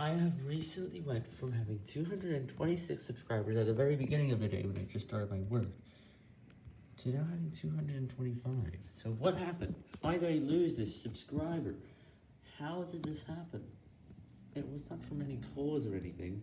I have recently went from having 226 subscribers at the very beginning of the day when I just started my work, to now having 225. So what happened? Why did I lose this subscriber? How did this happen? It was not from any cause or anything.